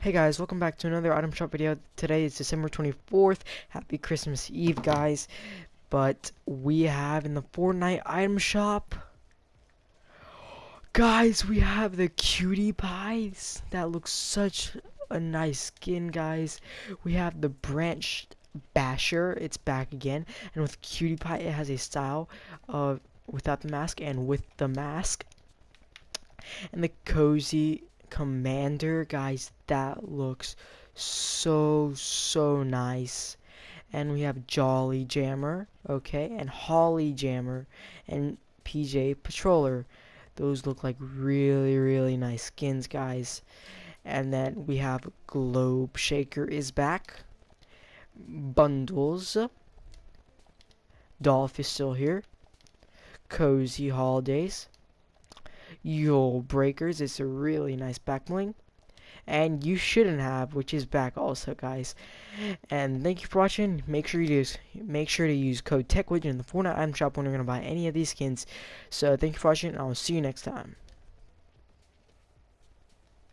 Hey guys, welcome back to another item shop video. Today is December 24th. Happy Christmas Eve, guys. But we have in the Fortnite item shop, guys, we have the cutie pies. That looks such a nice skin, guys. We have the branched basher. It's back again, and with cutie pie, it has a style of without the mask and with the mask. And the cozy commander guys that looks so so nice. And we have jolly jammer okay and holly jammer and pj patroller. Those look like really really nice skins guys. And then we have globe shaker is back. Bundles. Dolph is still here. Cozy holidays Yule Breakers. It's a really nice back bling. And you shouldn't have, which is back also, guys. And thank you for watching. Make sure you use make sure to use code TechWidget in the Fortnite item shop when you're gonna buy any of these skins. So thank you for watching, and I'll see you next time.